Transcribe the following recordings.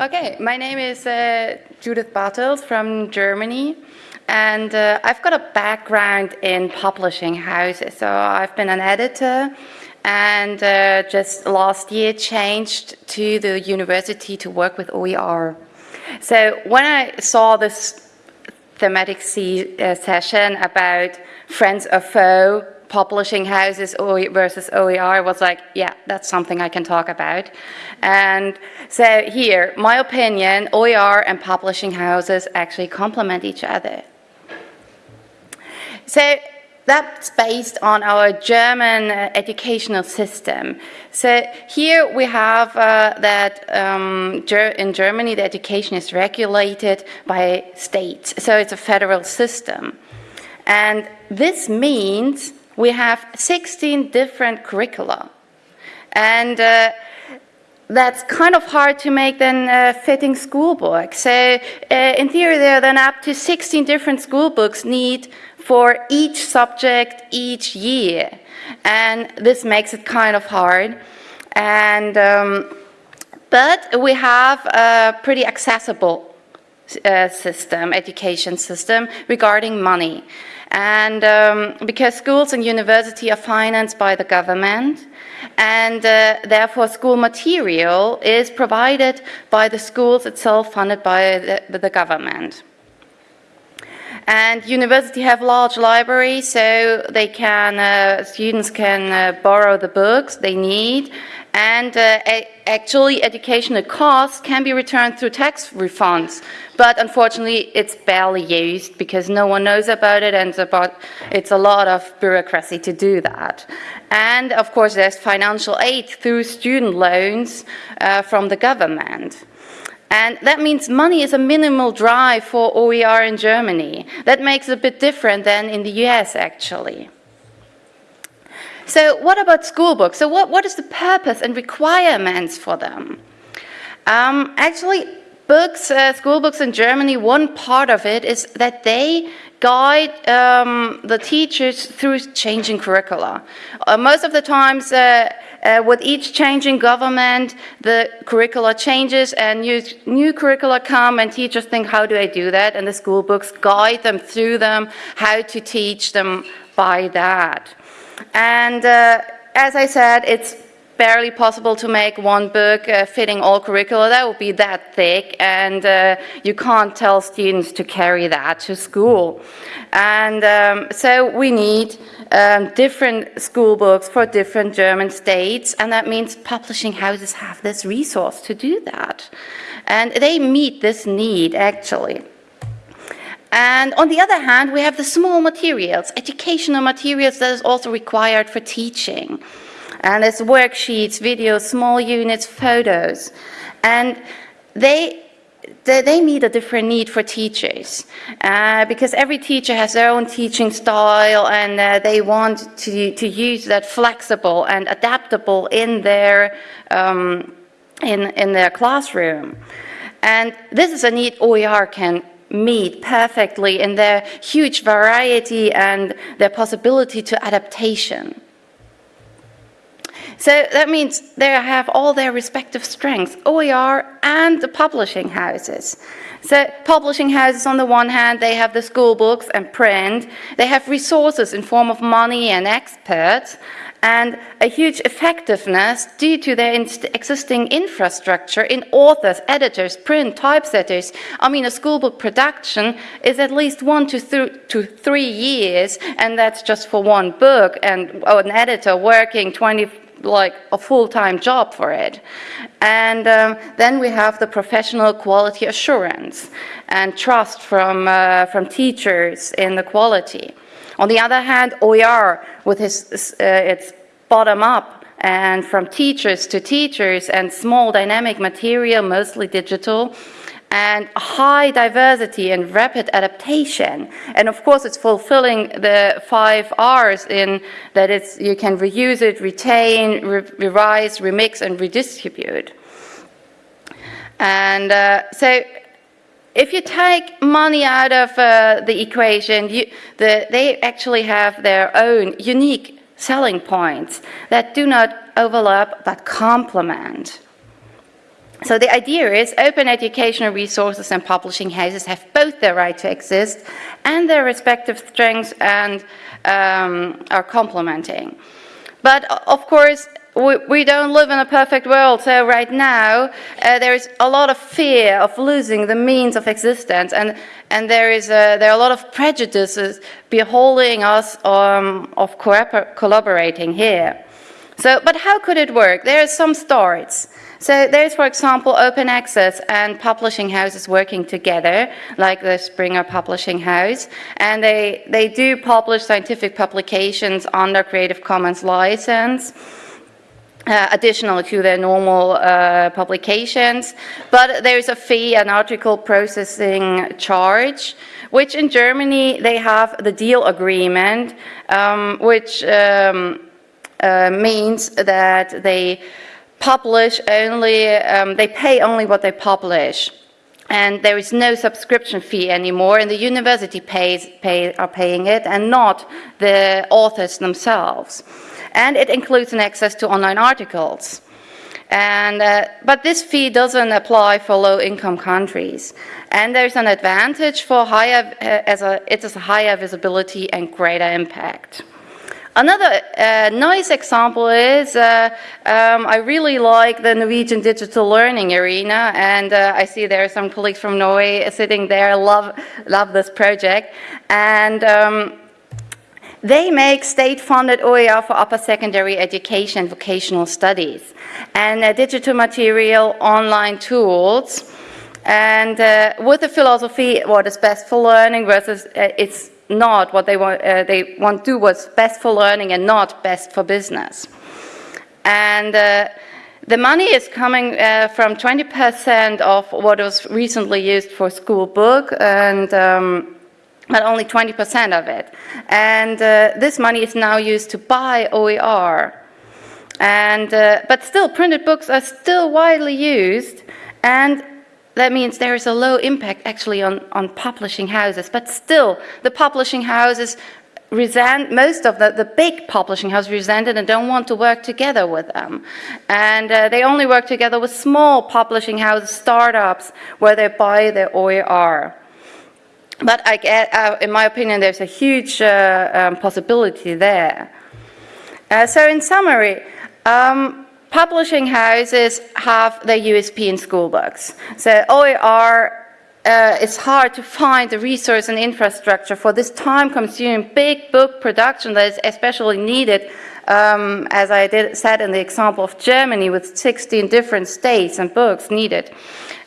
Okay, my name is uh, Judith Bartels from Germany. And uh, I've got a background in publishing houses. So I've been an editor and uh, just last year changed to the university to work with OER. So when I saw this thematic uh, session about friends or foe, publishing houses versus OER was like, yeah, that's something I can talk about. And so here, my opinion, OER and publishing houses actually complement each other. So that's based on our German uh, educational system. So here we have uh, that um, in Germany the education is regulated by states. So it's a federal system. And this means we have 16 different curricula. And uh, that's kind of hard to make then a fitting school book. So uh, in theory, there are then up to 16 different school books need for each subject each year. And this makes it kind of hard. And, um, but we have a pretty accessible uh, system, education system regarding money. And um, because schools and university are financed by the government, and uh, therefore school material is provided by the schools itself funded by the, the government. And university have large libraries, so they can, uh, students can uh, borrow the books they need. And uh, actually, educational costs can be returned through tax refunds. But unfortunately, it's barely used because no one knows about it, and it's, about, it's a lot of bureaucracy to do that. And of course, there's financial aid through student loans uh, from the government. And that means money is a minimal drive for OER in Germany. That makes it a bit different than in the US, actually. So what about school books? So what, what is the purpose and requirements for them? Um, actually, books, uh, school books in Germany, one part of it is that they guide um, the teachers through changing curricula. Uh, most of the times, uh, uh, with each changing government, the curricula changes and new, new curricula come and teachers think, how do I do that? And the school books guide them through them, how to teach them by that. And uh, as I said, it's barely possible to make one book uh, fitting all curricula. That would be that thick, and uh, you can't tell students to carry that to school. And um, so we need um, different school books for different German states, and that means publishing houses have this resource to do that. And they meet this need, actually. And on the other hand, we have the small materials, educational materials that is also required for teaching. And it's worksheets, videos, small units, photos. And they they, they meet a different need for teachers uh, because every teacher has their own teaching style and uh, they want to, to use that flexible and adaptable in their, um, in, in their classroom. And this is a need OER can meet perfectly in their huge variety and their possibility to adaptation. So that means they have all their respective strengths, OER and the publishing houses. So publishing houses on the one hand, they have the school books and print, they have resources in form of money and experts, and a huge effectiveness due to their existing infrastructure in authors, editors, print, typesetters. I mean, a school book production is at least one to, th to three years, and that's just for one book, and oh, an editor working 20 like a full-time job for it. And um, then we have the professional quality assurance and trust from, uh, from teachers in the quality. On the other hand, OER with his, uh, its bottom-up and from teachers to teachers and small dynamic material, mostly digital, and high diversity and rapid adaptation. And of course, it's fulfilling the five R's in that it's, you can reuse it, retain, re revise, remix, and redistribute. And uh, so if you take money out of uh, the equation, you, the, they actually have their own unique selling points that do not overlap but complement. So the idea is open educational resources and publishing houses have both their right to exist and their respective strengths and um, are complementing. But of course, we, we, don't live in a perfect world. So right now, uh, there is a lot of fear of losing the means of existence, and and there is a, there are a lot of prejudices beholding us um, of collaborating here. So, but how could it work? There are some starts. So there's, for example, open access and publishing houses working together, like the Springer Publishing House, and they, they do publish scientific publications under Creative Commons license. Uh, additional to their normal uh, publications, but there is a fee, an article processing charge, which in Germany they have the deal agreement, um, which um, uh, means that they publish only, um, they pay only what they publish. And there is no subscription fee anymore, and the university pays, pay, are paying it, and not the authors themselves. And it includes an access to online articles. And, uh, but this fee doesn't apply for low-income countries. And there's an advantage for higher, uh, as a, it is higher visibility and greater impact. Another uh, nice example is uh, um, I really like the Norwegian digital learning arena, and uh, I see there are some colleagues from Norway sitting there. Love love this project, and. Um, they make state-funded OER for upper secondary education vocational studies and uh, digital material online tools and uh, with the philosophy what is best for learning versus uh, it's not what they want, uh, they want to do what's best for learning and not best for business. And uh, the money is coming uh, from 20% of what was recently used for school book and um, but only 20% of it. And uh, this money is now used to buy OER. And, uh, but still, printed books are still widely used, and that means there is a low impact actually on, on publishing houses, but still the publishing houses resent, most of the, the big publishing houses resent it and don't want to work together with them. And uh, they only work together with small publishing houses, startups, where they buy their OER. But I get, uh, in my opinion, there's a huge uh, um, possibility there. Uh, so in summary, um, Publishing houses have their USP in school books. So OER, uh, it's hard to find the resource and infrastructure for this time-consuming big book production that is especially needed, um, as I did, said in the example of Germany with 16 different states and books needed.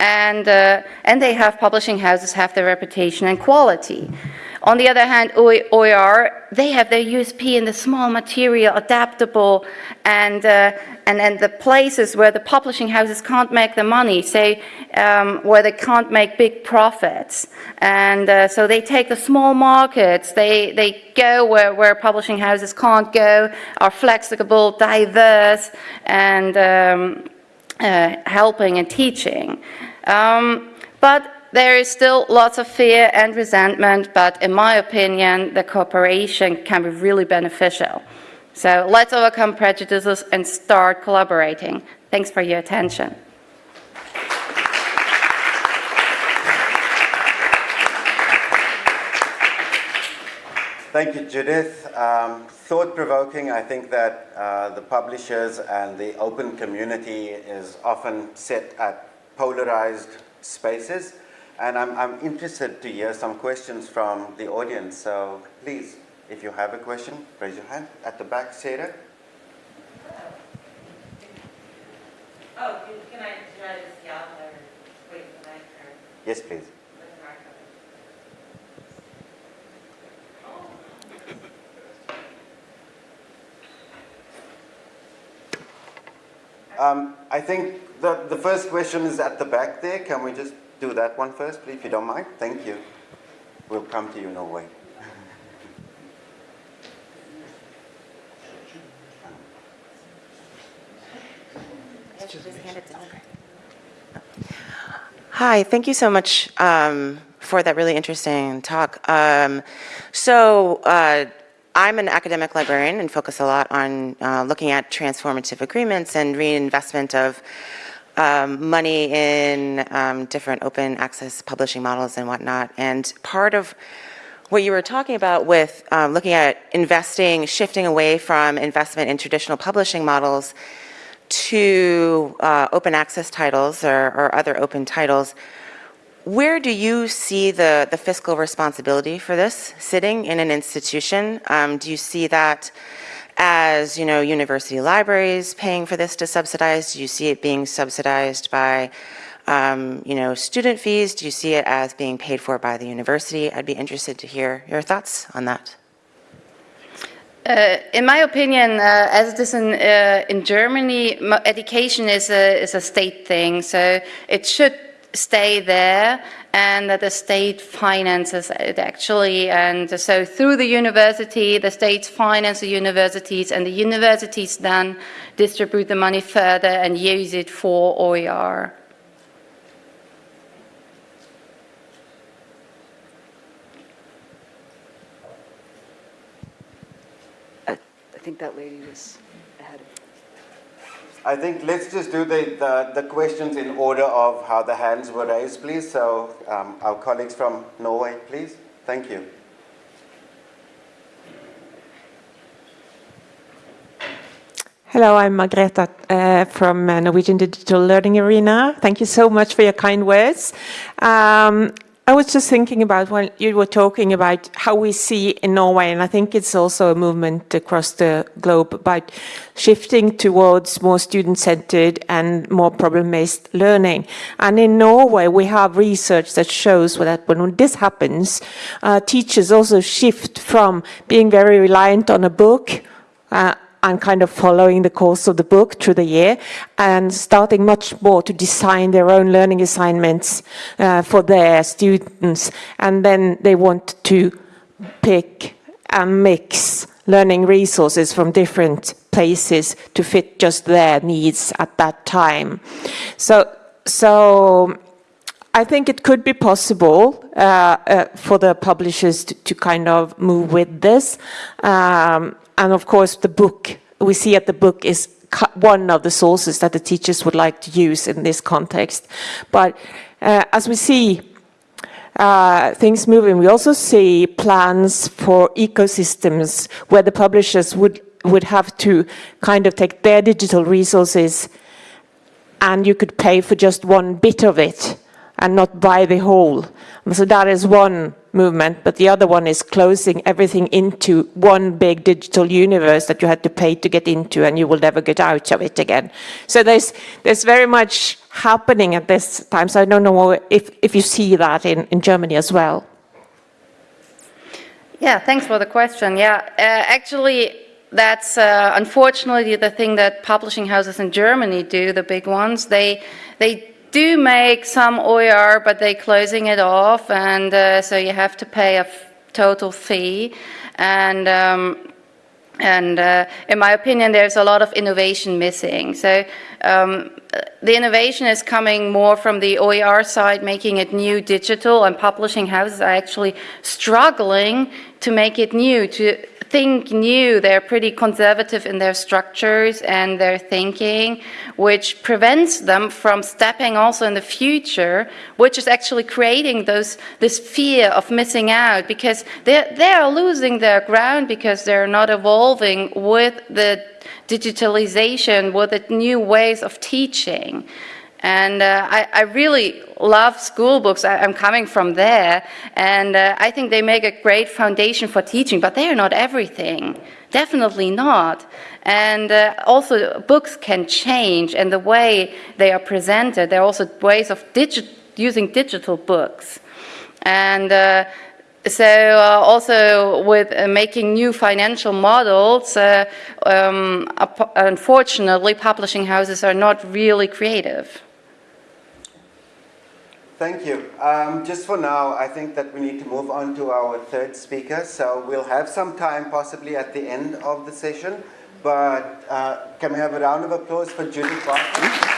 And, uh, and they have publishing houses have their reputation and quality. On the other hand, OER, they have their USP in the small material, adaptable, and, uh, and, and the places where the publishing houses can't make the money, say, um, where they can't make big profits. And uh, so they take the small markets, they, they go where, where publishing houses can't go, are flexible, diverse, and um, uh, helping and teaching. Um, but there is still lots of fear and resentment, but in my opinion, the cooperation can be really beneficial. So let's overcome prejudices and start collaborating. Thanks for your attention. Thank you, Judith. Um, Thought-provoking, I think that uh, the publishers and the open community is often set at polarized spaces. And I'm, I'm interested to hear some questions from the audience. So please, if you have a question, raise your hand. At the back, Sarah. Oh, can I, should I just yell or wait for the mic? Or? Yes, please. Um, I think the, the first question is at the back there. Can we just do that one first, please, if you don't mind? Thank you. We'll come to you, no way. Hi, thank you so much um, for that really interesting talk. Um, so, uh, I'm an academic librarian and focus a lot on uh, looking at transformative agreements and reinvestment of um, money in um, different open access publishing models and whatnot. And part of what you were talking about with um, looking at investing, shifting away from investment in traditional publishing models to uh, open access titles or, or other open titles, where do you see the, the fiscal responsibility for this sitting in an institution? Um, do you see that as, you know, university libraries paying for this to subsidize? Do you see it being subsidized by, um, you know, student fees? Do you see it as being paid for by the university? I'd be interested to hear your thoughts on that. Uh, in my opinion, uh, as it is in, uh, in Germany, education is a, is a state thing, so it should stay there and that the state finances it actually. And so through the university, the states finance the universities and the universities then distribute the money further and use it for OER. I think that lady was I think let's just do the, the, the questions in order of how the hands were raised, please. So um, our colleagues from Norway, please. Thank you. Hello, I'm Margrethe uh, from uh, Norwegian Digital Learning Arena. Thank you so much for your kind words. Um, I was just thinking about when you were talking about how we see in Norway, and I think it's also a movement across the globe about shifting towards more student-centered and more problem-based learning. And in Norway, we have research that shows that when this happens, uh, teachers also shift from being very reliant on a book uh, and kind of following the course of the book through the year and starting much more to design their own learning assignments uh, for their students. And then they want to pick and mix learning resources from different places to fit just their needs at that time. So, so I think it could be possible uh, uh, for the publishers to, to, kind of move with this. Um, and of course, the book, we see that the book is one of the sources that the teachers would like to use in this context. But uh, as we see uh, things moving, we also see plans for ecosystems where the publishers would, would have to kind of take their digital resources and you could pay for just one bit of it and not buy the whole. So that is one movement, but the other one is closing everything into one big digital universe that you had to pay to get into and you will never get out of it again. So there's, there's very much happening at this time. So I don't know if, if you see that in, in Germany as well. Yeah, thanks for the question. Yeah, uh, actually, that's uh, unfortunately the thing that publishing houses in Germany do, the big ones. They, they do make some OER, but they're closing it off, and uh, so you have to pay a total fee. And um, and uh, in my opinion, there's a lot of innovation missing. So um, the innovation is coming more from the OER side, making it new digital, and publishing houses are actually struggling to make it new, to think new. They're pretty conservative in their structures and their thinking, which prevents them from stepping also in the future, which is actually creating those this fear of missing out because they they are losing their ground because they're not evolving with the digitalization, with the new ways of teaching. And uh, I, I, really love school books. I, am coming from there. And uh, I think they make a great foundation for teaching, but they are not everything. Definitely not. And uh, also, books can change, and the way they are presented, there are also ways of digi using digital books. And uh, so uh, also with uh, making new financial models, uh, um, unfortunately, publishing houses are not really creative. Thank you. Um, just for now, I think that we need to move on to our third speaker. So we'll have some time possibly at the end of the session. But uh, can we have a round of applause for Judith Barton?